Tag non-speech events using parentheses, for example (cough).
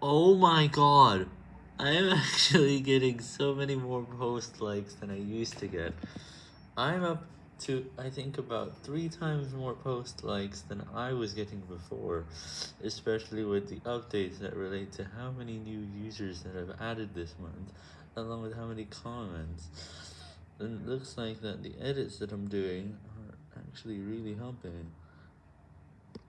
Oh my god, I am (laughs) actually getting so many more post likes than I used to get. I'm up to, I think, about three times more post likes than I was getting before, especially with the updates that relate to how many new users that I've added this month, along with how many comments. And it looks like that the edits that I'm doing are actually really helping.